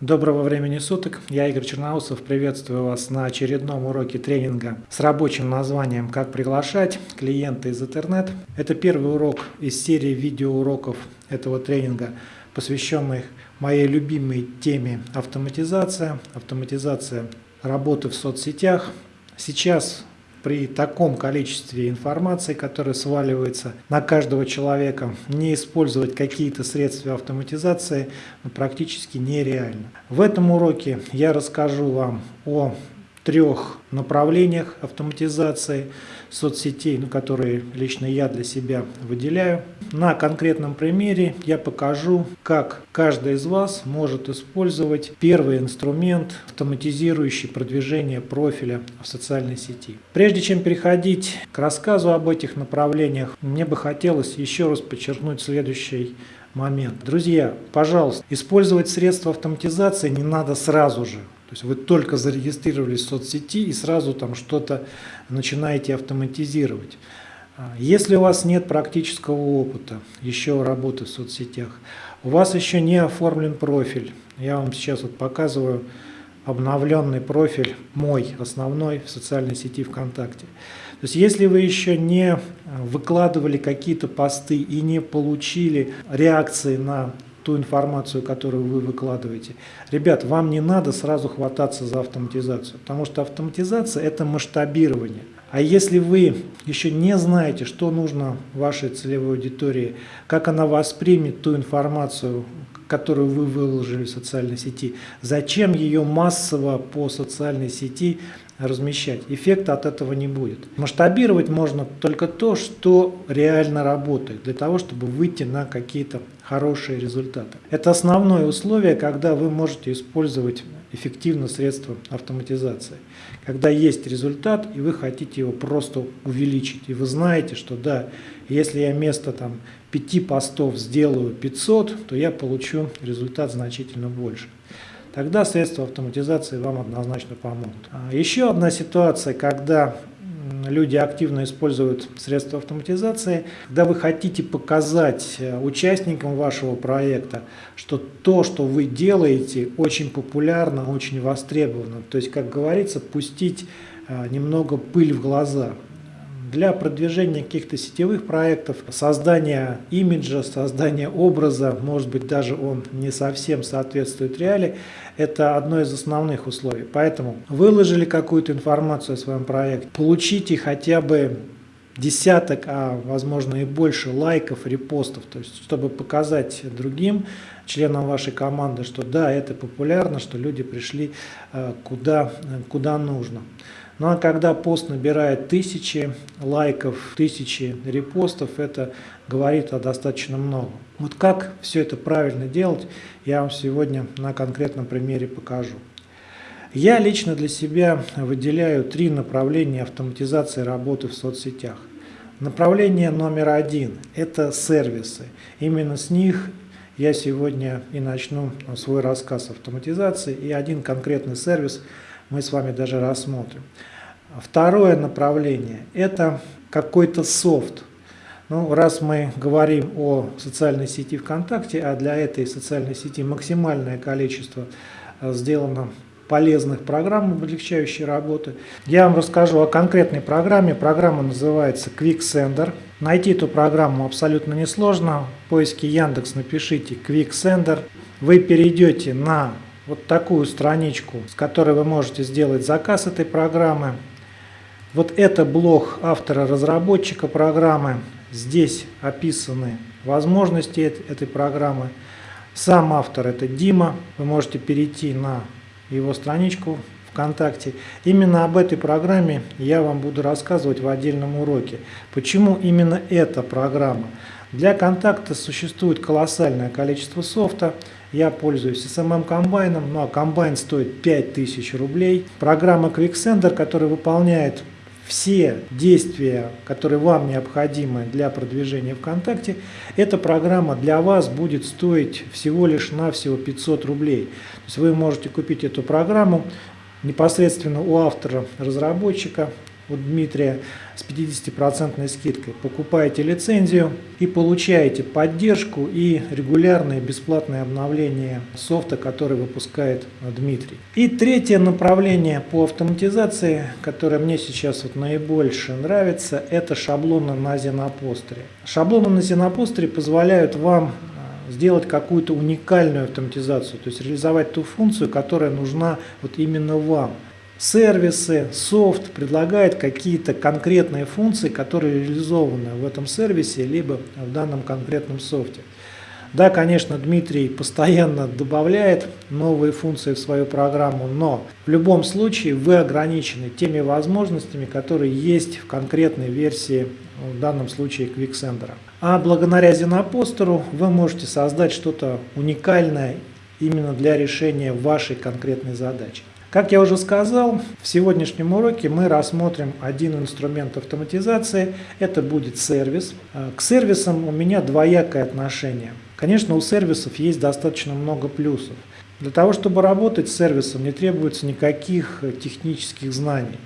Доброго времени суток, я Игорь Черноусов, приветствую вас на очередном уроке тренинга с рабочим названием «Как приглашать клиента из интернет». Это первый урок из серии видеоуроков этого тренинга, посвященных моей любимой теме автоматизация, автоматизация работы в соцсетях. Сейчас при таком количестве информации, которая сваливается на каждого человека, не использовать какие-то средства автоматизации практически нереально. В этом уроке я расскажу вам о трех направлениях автоматизации соцсетей, ну, которые лично я для себя выделяю. На конкретном примере я покажу, как каждый из вас может использовать первый инструмент, автоматизирующий продвижение профиля в социальной сети. Прежде чем переходить к рассказу об этих направлениях, мне бы хотелось еще раз подчеркнуть следующий момент. Друзья, пожалуйста, использовать средства автоматизации не надо сразу же. То есть вы только зарегистрировались в соцсети и сразу там что-то начинаете автоматизировать. А, если у вас нет практического опыта еще работы в соцсетях, у вас еще не оформлен профиль, я вам сейчас вот показываю обновленный профиль мой, основной в социальной сети ВКонтакте. То есть если вы еще не выкладывали какие-то посты и не получили реакции на ту информацию, которую вы выкладываете. Ребят, вам не надо сразу хвататься за автоматизацию, потому что автоматизация – это масштабирование. А если вы еще не знаете, что нужно вашей целевой аудитории, как она воспримет ту информацию, которую вы выложили в социальной сети, зачем ее массово по социальной сети размещать. Эффекта от этого не будет. Масштабировать можно только то, что реально работает, для того, чтобы выйти на какие-то хорошие результаты. Это основное условие, когда вы можете использовать эффективно средства автоматизации. Когда есть результат, и вы хотите его просто увеличить. И вы знаете, что да, если я вместо там, 5 постов сделаю 500, то я получу результат значительно больше тогда средства автоматизации вам однозначно помогут. А еще одна ситуация, когда люди активно используют средства автоматизации, когда вы хотите показать э, участникам вашего проекта, что то, что вы делаете, очень популярно, очень востребовано. То есть, как говорится, пустить э, немного пыль в глаза для продвижения каких-то сетевых проектов, создания имиджа, создания образа, может быть даже он не совсем соответствует реалии, это одно из основных условий. Поэтому выложили какую-то информацию о своем проекте, получите хотя бы десяток, а возможно и больше лайков, репостов, то есть чтобы показать другим членам вашей команды, что да, это популярно, что люди пришли э, куда, куда нужно. Ну а когда пост набирает тысячи лайков, тысячи репостов, это говорит о достаточно много. Вот как все это правильно делать, я вам сегодня на конкретном примере покажу. Я лично для себя выделяю три направления автоматизации работы в соцсетях. Направление номер один – это сервисы. Именно с них я сегодня и начну свой рассказ автоматизации, и один конкретный сервис мы с вами даже рассмотрим. Второе направление – это какой-то софт. Ну, раз мы говорим о социальной сети ВКонтакте, а для этой социальной сети максимальное количество э, сделано полезных программ, облегчающих работы. Я вам расскажу о конкретной программе. Программа называется QuickSender. Найти эту программу абсолютно несложно. В поиске Яндекс напишите QuickSender. Вы перейдете на вот такую страничку, с которой вы можете сделать заказ этой программы. Вот это блок автора-разработчика программы. Здесь описаны возможности этой программы. Сам автор это Дима. Вы можете перейти на его страничку ВКонтакте. Именно об этой программе я вам буду рассказывать в отдельном уроке. Почему именно эта программа? Для контакта существует колоссальное количество софта. Я пользуюсь SMM комбайном, ну а комбайн стоит 5000 рублей. Программа QuickSender, которая выполняет все действия, которые вам необходимы для продвижения ВКонтакте, эта программа для вас будет стоить всего лишь навсего 500 рублей. То есть вы можете купить эту программу непосредственно у автора-разработчика, у Дмитрия с 50% скидкой. Покупаете лицензию и получаете поддержку и регулярные бесплатные обновления софта, который выпускает Дмитрий. И третье направление по автоматизации, которое мне сейчас вот наибольше нравится, это шаблоны на Зенопостере. Шаблоны на Зенопостере позволяют вам сделать какую-то уникальную автоматизацию, то есть реализовать ту функцию, которая нужна вот именно вам. Сервисы, софт предлагает какие-то конкретные функции, которые реализованы в этом сервисе, либо в данном конкретном софте. Да, конечно, Дмитрий постоянно добавляет новые функции в свою программу, но в любом случае вы ограничены теми возможностями, которые есть в конкретной версии, в данном случае Quicksender. А благодаря Зенопостеру вы можете создать что-то уникальное именно для решения вашей конкретной задачи. Как я уже сказал, в сегодняшнем уроке мы рассмотрим один инструмент автоматизации. Это будет сервис. К сервисам у меня двоякое отношение. Конечно, у сервисов есть достаточно много плюсов. Для того, чтобы работать с сервисом, не требуется никаких э, технических знаний,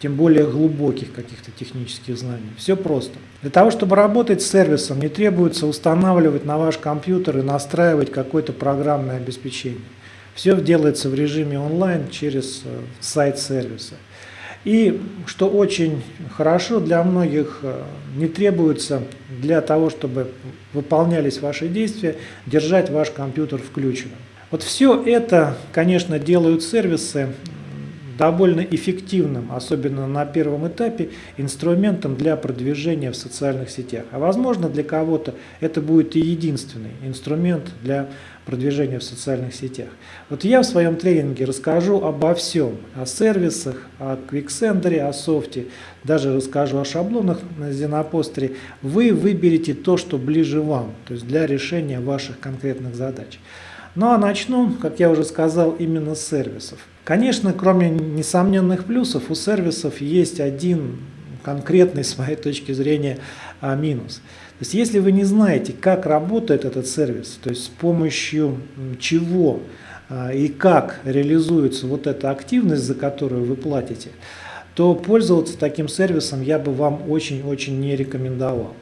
тем более глубоких каких-то технических знаний. Все просто. Для того, чтобы работать с сервисом, не требуется устанавливать на ваш компьютер и настраивать какое-то программное обеспечение. Все делается в режиме онлайн через э, сайт сервиса. И что очень хорошо для многих, э, не требуется для того, чтобы выполнялись ваши действия, держать ваш компьютер включенным. Вот все это, конечно, делают сервисы довольно эффективным, особенно на первом этапе, инструментом для продвижения в социальных сетях. А возможно для кого-то это будет и единственный инструмент для продвижения в социальных сетях. Вот я в своем тренинге расскажу обо всем, о сервисах, о Quicksender, о софте, даже расскажу о шаблонах на Зенопостере. Вы выберете то, что ближе вам, то есть для решения ваших конкретных задач. Ну а начну, как я уже сказал, именно с сервисов. Конечно, кроме несомненных плюсов, у сервисов есть один конкретный, с моей точки зрения, а, минус. То есть, если вы не знаете, как работает этот сервис, то есть с помощью чего а, и как реализуется вот эта активность, за которую вы платите, то пользоваться таким сервисом я бы вам очень-очень не рекомендовал.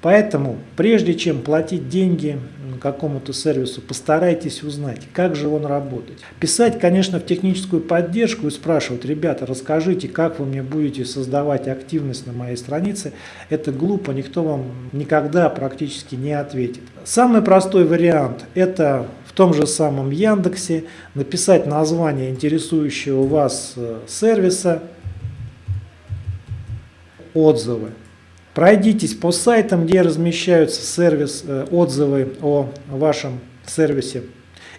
Поэтому, прежде чем платить деньги какому-то сервису, постарайтесь узнать, как же он работает. Писать, конечно, в техническую поддержку и спрашивать, ребята, расскажите, как вы мне будете создавать активность на моей странице, это глупо, никто вам никогда практически не ответит. Самый простой вариант – это в том же самом Яндексе написать название интересующего вас э, сервиса, отзывы. Пройдитесь по сайтам, где размещаются сервис, э, отзывы о вашем сервисе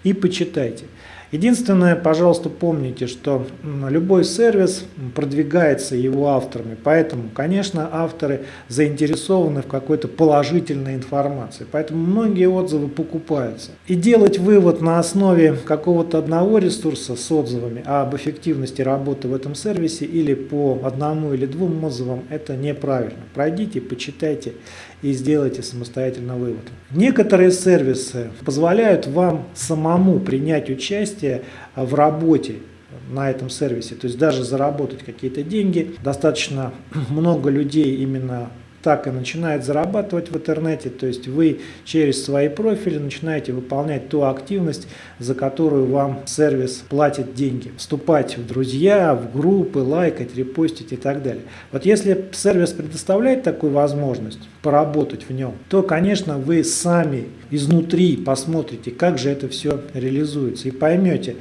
и почитайте. Единственное, пожалуйста, помните, что любой сервис продвигается его авторами, поэтому, конечно, авторы заинтересованы в какой-то положительной информации, поэтому многие отзывы покупаются. И делать вывод на основе какого-то одного ресурса с отзывами об эффективности работы в этом сервисе или по одному или двум отзывам, это неправильно. Пройдите, почитайте и сделайте самостоятельно вывод. Некоторые сервисы позволяют вам самому принять участие в работе на этом сервисе, то есть даже заработать какие-то деньги. Достаточно много людей именно так и начинает зарабатывать в интернете, то есть вы через свои профили начинаете выполнять ту активность, за которую вам сервис платит деньги. Вступать в друзья, в группы, лайкать, репостить и так далее. Вот если сервис предоставляет такую возможность поработать в нем, то, конечно, вы сами изнутри посмотрите, как же это все реализуется и поймете,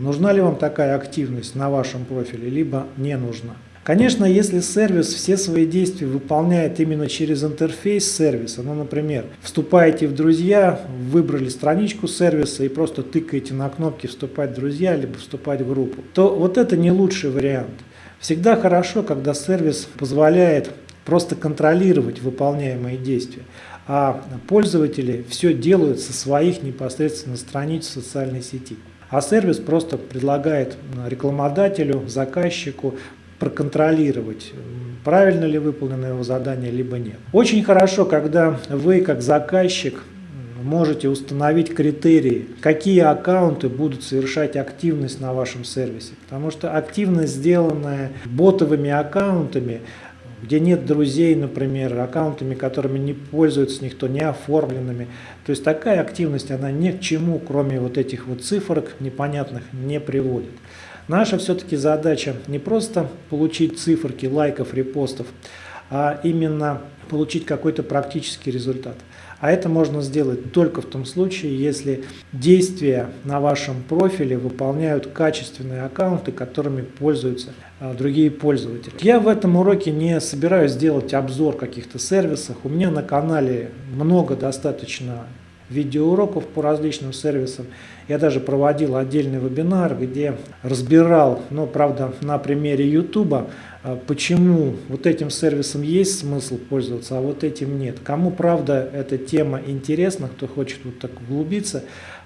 нужна ли вам такая активность на вашем профиле, либо не нужна. Конечно, если сервис все свои действия выполняет именно через интерфейс сервиса, ну, например, вступаете в друзья, выбрали страничку сервиса и просто тыкаете на кнопки «Вступать в друзья» либо «Вступать в группу», то вот это не лучший вариант. Всегда хорошо, когда сервис позволяет просто контролировать выполняемые действия, а пользователи все делают со своих непосредственно страниц социальной сети. А сервис просто предлагает рекламодателю, заказчику проконтролировать, правильно ли выполнено его задание, либо нет. Очень хорошо, когда вы, как заказчик, можете установить критерии, какие аккаунты будут совершать активность на вашем сервисе. Потому что активность, сделанная ботовыми аккаунтами, где нет друзей, например, аккаунтами, которыми не пользуется никто, не оформленными. То есть такая активность, она ни к чему, кроме вот этих вот цифрок непонятных, не приводит. Наша все-таки задача не просто получить циферки лайков, репостов, а именно получить какой-то практический результат. А это можно сделать только в том случае, если действия на вашем профиле выполняют качественные аккаунты, которыми пользуются а, другие пользователи. Я в этом уроке не собираюсь делать обзор каких-то сервисов. У меня на канале много достаточно видеоуроков по различным сервисам. Я даже проводил отдельный вебинар, где разбирал, но правда на примере YouTube, а, почему вот этим сервисом есть смысл пользоваться, а вот этим нет. Кому правда эта тема интересна, кто хочет вот так углубиться,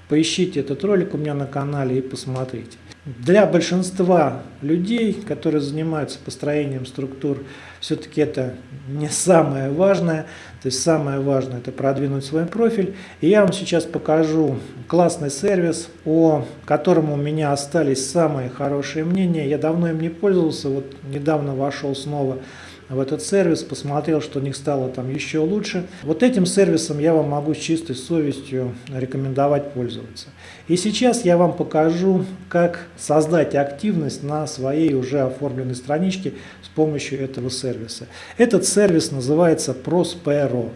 поищите этот ролик у меня на канале и посмотрите. Для большинства людей, которые занимаются построением структур, все-таки это не самое важное. То есть самое важное это продвинуть свой профиль. И я вам сейчас покажу классный сервис, о котором у меня остались самые хорошие мнения. Я давно им не пользовался, вот недавно вошел снова в этот сервис, посмотрел, что у них стало там еще лучше. Вот этим сервисом я вам могу с чистой совестью рекомендовать пользоваться. И сейчас я вам покажу, как создать активность на своей уже оформленной страничке с помощью этого сервиса. Этот сервис называется Prospero.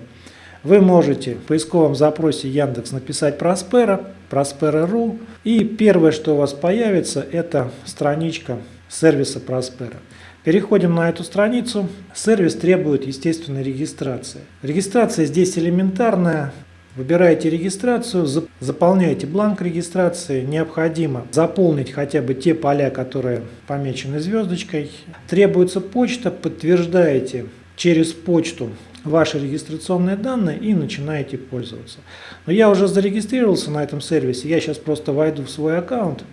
Вы можете в поисковом запросе Яндекс написать Prospero, Prospero.ru и первое, что у вас появится, это страничка сервиса Prospero. Переходим на эту страницу. Сервис требует естественной регистрации. Регистрация здесь элементарная. Выбираете регистрацию, заполняете бланк регистрации. Необходимо заполнить хотя бы те поля, которые помечены звездочкой. Требуется почта, подтверждаете через почту ваши регистрационные данные и начинаете пользоваться. Но я уже зарегистрировался на этом сервисе, я сейчас просто войду в свой аккаунт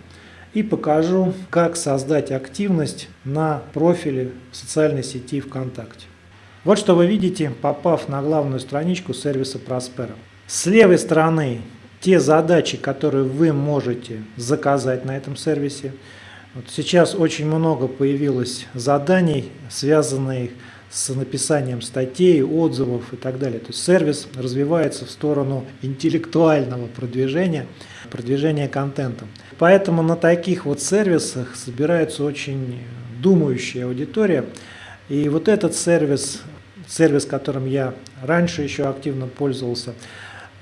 и покажу, как создать активность на профиле в социальной сети ВКонтакте. Вот что вы видите, попав на главную страничку сервиса Prospero. С левой стороны те задачи, которые вы можете заказать на этом сервисе. Вот сейчас очень много появилось заданий, связанных с написанием статей, отзывов и так далее. То есть сервис развивается в сторону интеллектуального продвижения, продвижения контента. Поэтому на таких вот сервисах собирается очень думающая аудитория. И вот этот сервис, сервис, которым я раньше еще активно пользовался,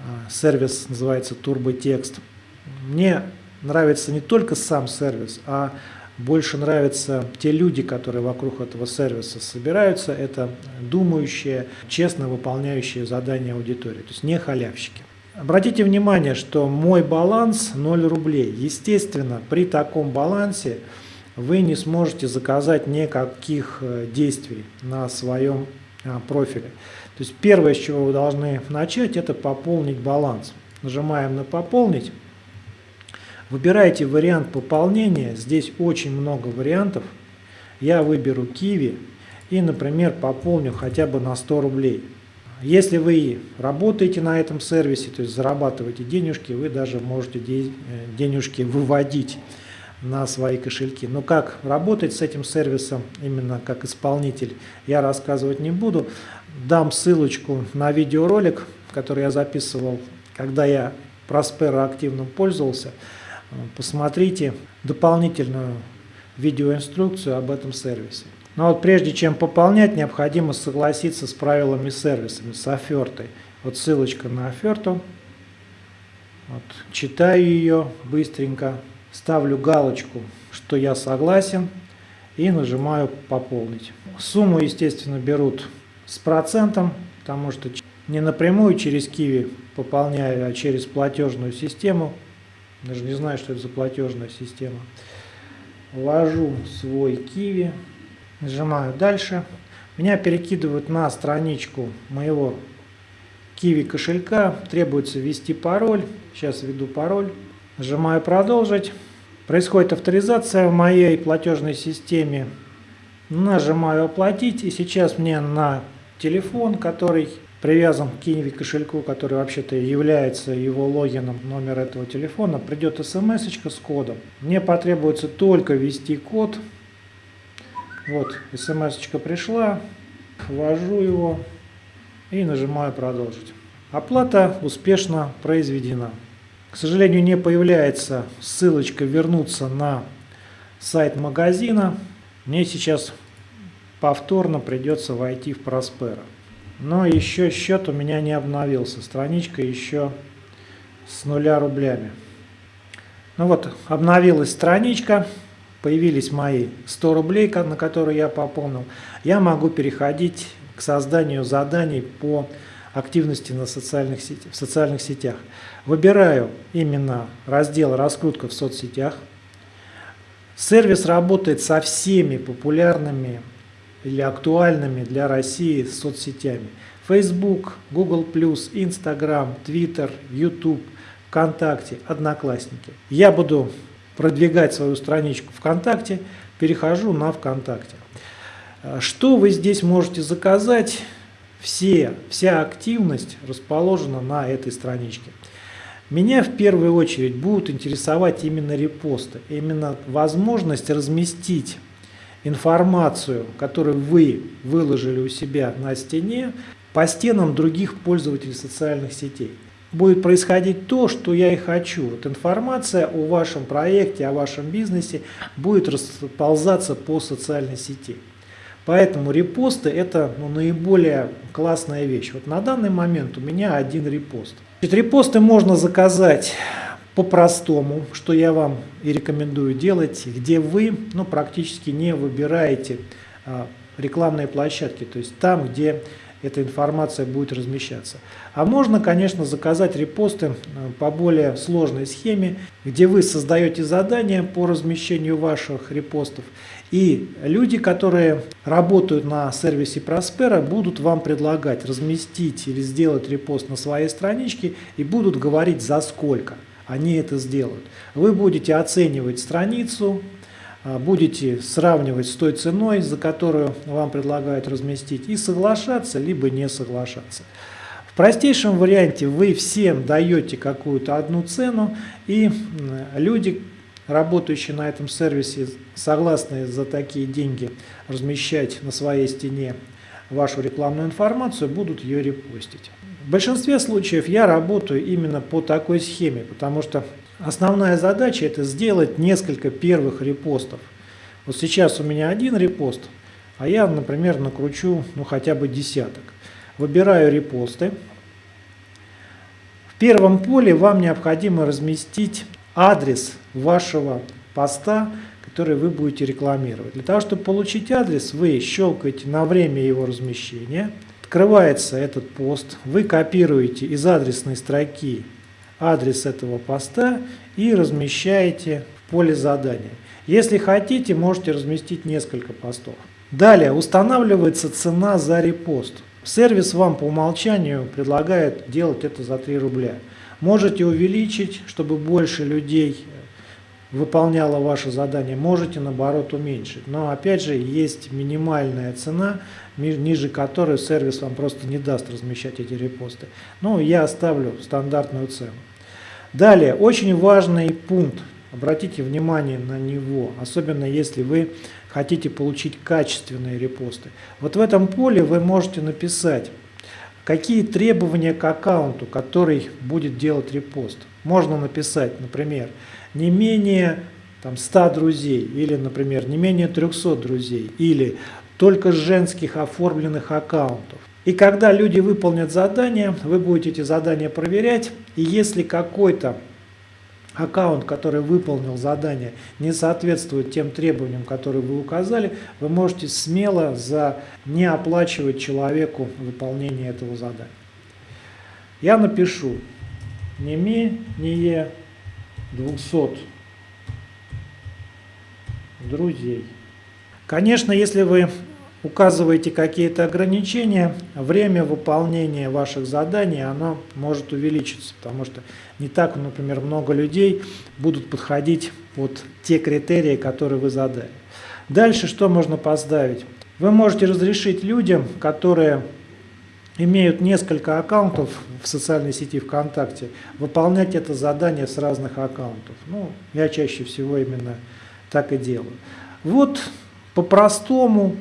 а, сервис называется TurboText. Мне нравится не только сам сервис, а больше нравятся те люди, которые вокруг этого сервиса собираются. Это думающие, честно выполняющие задания аудитории, то есть не халявщики. Обратите внимание, что мой баланс 0 рублей. Естественно, при таком балансе вы не сможете заказать никаких э, действий на своем а, профиле. То есть первое, с чего вы должны начать, это пополнить баланс. Нажимаем на «Пополнить». Выбирайте вариант пополнения. Здесь очень много вариантов. Я выберу Kiwi и, например, пополню хотя бы на 100 рублей. Если вы работаете на этом сервисе, то есть зарабатываете денежки, вы даже можете э, денежки выводить на свои кошельки. Но как работать с этим сервисом, именно как исполнитель, я рассказывать не буду. Дам ссылочку на видеоролик, который я записывал, когда я Prospero активно пользовался. Посмотрите дополнительную видеоинструкцию об этом сервисе. Но вот прежде чем пополнять, необходимо согласиться с правилами сервиса, с офертой. Вот ссылочка на оферту. Вот, читаю ее быстренько, ставлю галочку, что я согласен и нажимаю «Пополнить». Сумму, естественно, берут с процентом, потому что не напрямую через Киви пополняю, а через платежную систему. Даже не знаю, что это за платежная система. Ввожу свой Киви. Нажимаю дальше. Меня перекидывают на страничку моего Kiwi кошелька. Требуется ввести пароль. Сейчас введу пароль. Нажимаю продолжить. Происходит авторизация в моей платежной системе. Нажимаю оплатить. И сейчас мне на телефон, который привязан к Kiwi кошельку, который вообще-то является его логином, номер этого телефона, придет смс с кодом. Мне потребуется только ввести код. Вот, смс пришла, ввожу его и нажимаю «Продолжить». Оплата успешно произведена. К сожалению, не появляется ссылочка «Вернуться на сайт магазина». Мне сейчас повторно придется войти в Проспера. Но еще счет у меня не обновился. Страничка еще с нуля рублями. Ну вот, обновилась страничка. Появились мои 100 рублей, на которые я пополнил. Я могу переходить к созданию заданий по активности на социальных сетях, в социальных сетях. Выбираю именно раздел «Раскрутка в соцсетях». Сервис работает со всеми популярными или актуальными для России соцсетями. Facebook, Google+, Instagram, Twitter, YouTube, ВКонтакте, Одноклассники. Я буду продвигать свою страничку ВКонтакте, перехожу на ВКонтакте. Что вы здесь можете заказать? Все, вся активность расположена на этой страничке. Меня в первую очередь будут интересовать именно репосты, именно возможность разместить информацию, которую вы выложили у себя на стене, по стенам других пользователей социальных сетей. Будет происходить то, что я и хочу. Вот информация о вашем проекте, о вашем бизнесе будет расползаться по социальной сети. Поэтому репосты это ну, наиболее классная вещь. Вот на данный момент у меня один репост. Значит, репосты можно заказать по-простому, что я вам и рекомендую делать, где вы ну, практически не выбираете а, рекламные площадки, то есть там, где эта информация будет размещаться. А можно, конечно, заказать репосты э, по более сложной схеме, где вы создаете задания по размещению ваших репостов, и люди, которые работают на сервисе Prospera, будут вам предлагать разместить или сделать репост на своей страничке и будут говорить за сколько они это сделают. Вы будете оценивать страницу, будете сравнивать с той ценой, за которую вам предлагают разместить, и соглашаться, либо не соглашаться. В простейшем варианте вы всем даете какую-то одну цену, и люди, работающие на этом сервисе, согласны за такие деньги размещать на своей стене вашу рекламную информацию, будут ее репостить. В большинстве случаев я работаю именно по такой схеме, потому что Основная задача это сделать несколько первых репостов. Вот сейчас у меня один репост, а я, например, накручу ну, хотя бы десяток. Выбираю репосты. В первом поле вам необходимо разместить адрес вашего поста, который вы будете рекламировать. Для того, чтобы получить адрес, вы щелкаете на время его размещения. Открывается этот пост, вы копируете из адресной строки адрес этого поста и размещаете в поле задания. Если хотите, можете разместить несколько постов. Далее устанавливается цена за репост. Сервис вам по умолчанию предлагает делать это за 3 рубля. Можете увеличить, чтобы больше людей выполняло ваше задание, можете наоборот уменьшить. Но опять же есть минимальная цена, ниже которой сервис вам просто не даст размещать эти репосты. Ну, я оставлю стандартную цену. Далее, очень важный пункт, обратите внимание на него, особенно если вы хотите получить качественные репосты. Вот в этом поле вы можете написать, какие требования к аккаунту, который будет делать репост. Можно написать, например, не менее там, 100 друзей, или, например, не менее 300 друзей, или только женских оформленных аккаунтов. И когда люди выполнят задание, вы будете эти задания проверять, и если какой-то аккаунт, который выполнил задание, не соответствует тем требованиям, которые вы указали, вы можете смело за не оплачивать человеку выполнение этого задания. Я напишу не менее 200 друзей. Конечно, если вы указываете какие-то ограничения, время выполнения ваших заданий оно может увеличиться, потому что не так, например, много людей будут подходить под те критерии, которые вы задали. Дальше что можно поставить? Вы можете разрешить людям, которые имеют несколько аккаунтов в социальной сети ВКонтакте, выполнять это задание с разных аккаунтов. Ну, я чаще всего именно так и делаю. Вот по-простому,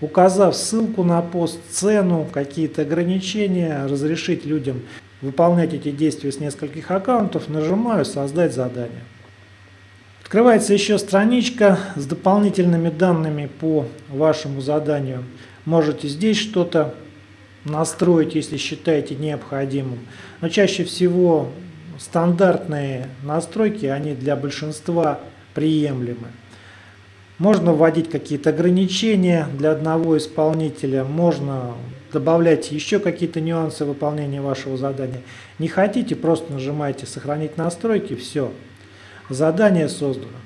указав ссылку на пост, цену, какие-то ограничения, разрешить людям выполнять эти действия с нескольких аккаунтов, нажимаю «Создать задание». Открывается еще страничка с дополнительными данными по вашему заданию. Можете здесь что-то настроить, если считаете необходимым. Но чаще всего стандартные настройки, они для большинства приемлемы. Можно вводить какие-то ограничения для одного исполнителя, можно добавлять еще какие-то нюансы выполнения вашего задания. Не хотите, просто нажимаете «Сохранить настройки», все, Задание создано.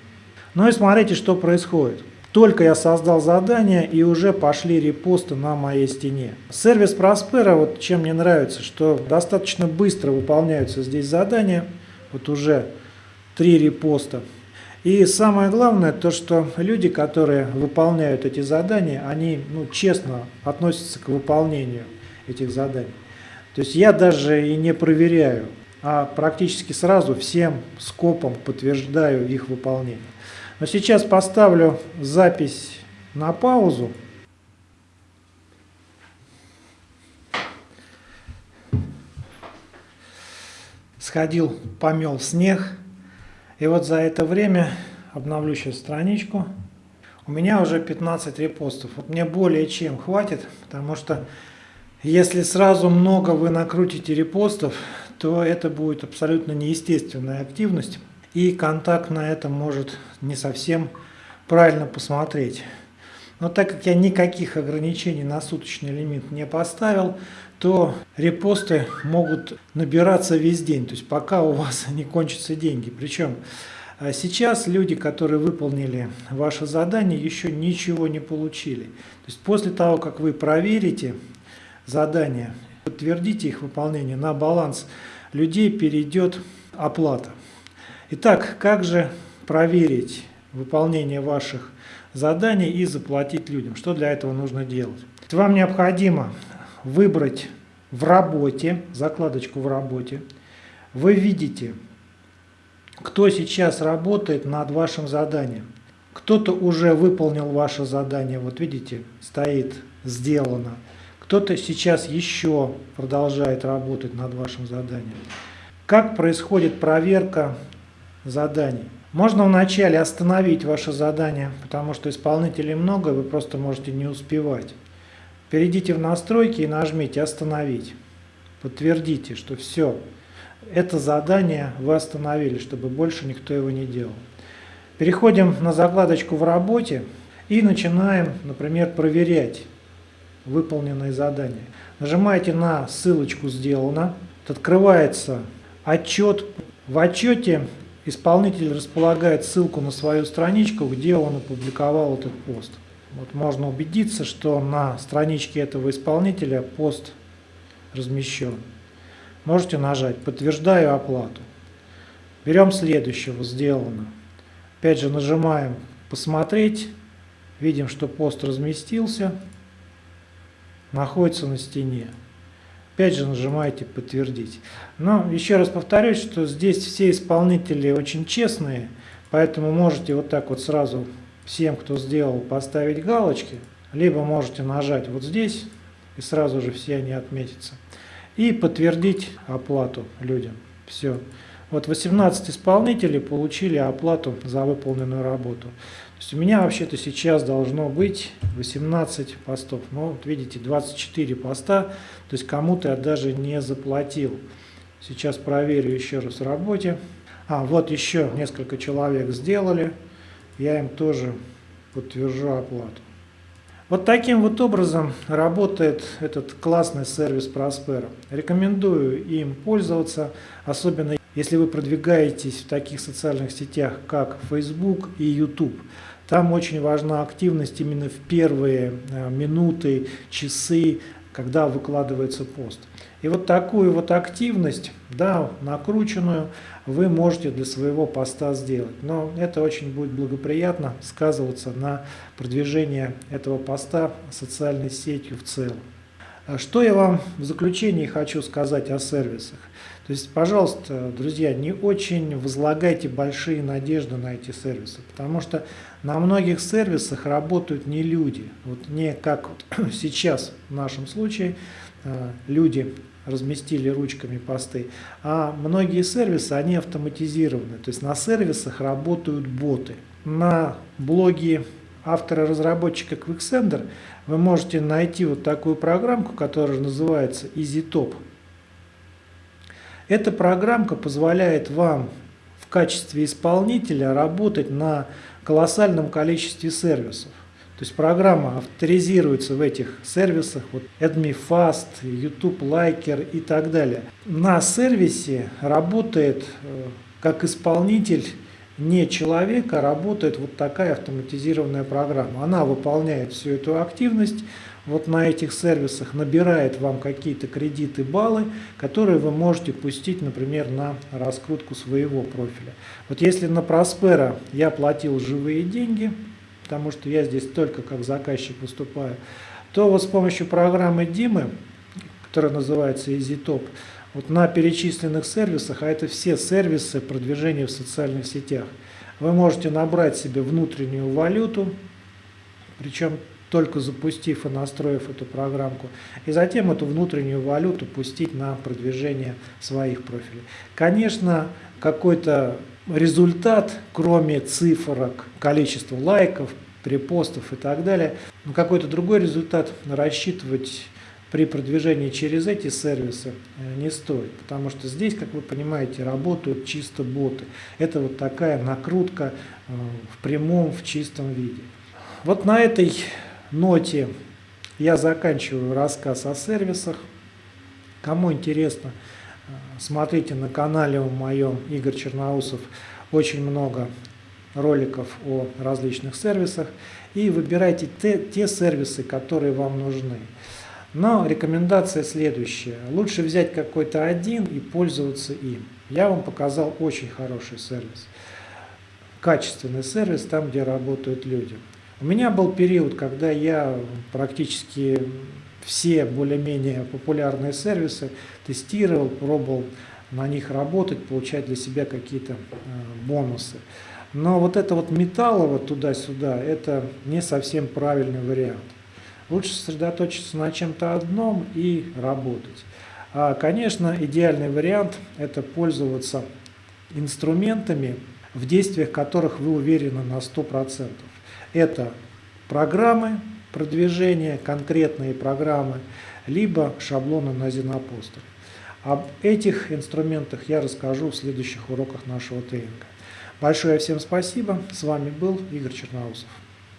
Ну и смотрите, что происходит. Только я создал задание и уже пошли репосты на моей стене. Сервис Prospera, вот чем мне нравится, что достаточно быстро выполняются здесь задания. Вот уже три репоста. И самое главное, то что люди, которые выполняют эти задания, они ну, честно относятся к выполнению этих заданий. То есть я даже и не проверяю, а практически сразу всем скопом подтверждаю их выполнение. Но сейчас поставлю запись на паузу. Сходил, помел снег. И вот за это время, обновлю сейчас страничку, у меня уже 15 репостов. Вот мне более чем хватит, потому что если сразу много вы накрутите репостов, то это будет абсолютно неестественная активность, и контакт на это может не совсем правильно посмотреть. Но так как я никаких ограничений на суточный лимит не поставил, то репосты могут набираться весь день, то есть пока у вас не кончатся деньги. Причем а, сейчас люди, которые выполнили ваше задание, еще ничего не получили. То есть после того, как вы проверите задания, подтвердите их выполнение на баланс людей перейдет оплата. Итак, как же проверить выполнение ваших заданий и заплатить людям? Что для этого нужно делать? Вам необходимо выбрать в работе, закладочку в работе. Вы видите, кто сейчас работает над вашим заданием. Кто-то уже выполнил ваше задание, вот видите, стоит «Сделано». Кто-то сейчас еще продолжает работать над вашим заданием. Как происходит проверка заданий? Можно вначале остановить ваше задание, потому что исполнителей много, вы просто можете не успевать. Перейдите в настройки и нажмите «Остановить». Подтвердите, что все, это задание вы остановили, чтобы больше никто его не делал. Переходим на закладочку в работе и начинаем, например, проверять выполненные задания. Нажимаете на ссылочку «Сделано». Открывается отчет. В отчете исполнитель располагает ссылку на свою страничку, где он опубликовал этот пост. Вот можно убедиться, что на страничке этого исполнителя пост размещен. Можете нажать «Подтверждаю оплату». Берем следующего «Сделано». Опять же нажимаем «Посмотреть». Видим, что пост разместился находится на стене. Опять же нажимаете «Подтвердить». Но еще раз повторюсь, что здесь все исполнители очень честные, поэтому можете вот так вот сразу всем, кто сделал, поставить галочки, либо можете нажать вот здесь, и сразу же все они отметятся, и подтвердить оплату людям. Все. Вот 18 исполнителей получили оплату за выполненную работу есть у меня вообще-то сейчас должно быть 18 постов. Но вот видите, 24 поста, то есть кому-то я даже не заплатил. Сейчас проверю еще раз в работе. А, вот еще несколько человек сделали. Я им тоже подтвержу оплату. Вот таким вот образом работает этот классный сервис Prospera. Рекомендую им пользоваться, особенно если вы продвигаетесь в таких социальных сетях, как Facebook и YouTube. Там очень важна активность именно в первые э, минуты, часы, когда выкладывается пост. И вот такую вот активность, да, накрученную, вы можете для своего поста сделать. Но это очень будет благоприятно сказываться на продвижении этого поста социальной сетью в целом. А что я вам в заключении хочу сказать о сервисах? То есть, пожалуйста, друзья, не очень возлагайте большие надежды на эти сервисы, потому что на многих сервисах работают не люди. Вот не как сейчас в нашем случае э, люди разместили ручками посты, а многие сервисы, они автоматизированы. То есть на сервисах работают боты. На блоге автора-разработчика Quicksender вы можете найти вот такую программку, которая называется EasyTop. Эта программка позволяет вам в качестве исполнителя работать на колоссальном количестве сервисов. То есть программа авторизируется в этих сервисах, вот AdMeFast, YouTube Liker и так далее. На сервисе работает э, как исполнитель не человека работает вот такая автоматизированная программа. Она выполняет всю эту активность вот на этих сервисах, набирает вам какие-то кредиты, баллы, которые вы можете пустить, например, на раскрутку своего профиля. Вот если на Prospera я платил живые деньги, потому что я здесь только как заказчик выступаю, то вот с помощью программы Димы, которая называется EasyTop, вот на перечисленных сервисах, а это все сервисы продвижения в социальных сетях, вы можете набрать себе внутреннюю валюту, причем только запустив и настроив эту программку, и затем эту внутреннюю валюту пустить на продвижение своих профилей. Конечно, какой-то результат, кроме цифрок, количества лайков, препостов и так далее, какой-то другой результат рассчитывать при продвижении через эти сервисы э, не стоит, потому что здесь, как вы понимаете, работают чисто боты. Это вот такая накрутка э, в прямом, в чистом виде. Вот на этой ноте я заканчиваю рассказ о сервисах. Кому интересно, смотрите на канале у моем Игорь Черноусов очень много роликов о различных сервисах и выбирайте те, те сервисы, которые вам нужны. Но рекомендация следующая. Лучше взять какой-то один и пользоваться им. Я вам показал очень хороший сервис. Качественный сервис там, где работают люди. У меня был период, когда я практически все более-менее популярные сервисы тестировал, пробовал на них работать, получать для себя какие-то э, бонусы. Но вот это вот металлово туда-сюда, это не совсем правильный вариант. Лучше сосредоточиться на чем-то одном и работать. А, конечно, идеальный вариант – это пользоваться инструментами, в действиях которых вы уверены на 100%. Это программы продвижения, конкретные программы, либо шаблоны на Зенопостер. Об этих инструментах я расскажу в следующих уроках нашего тренинга. Большое всем спасибо. С вами был Игорь Черноусов.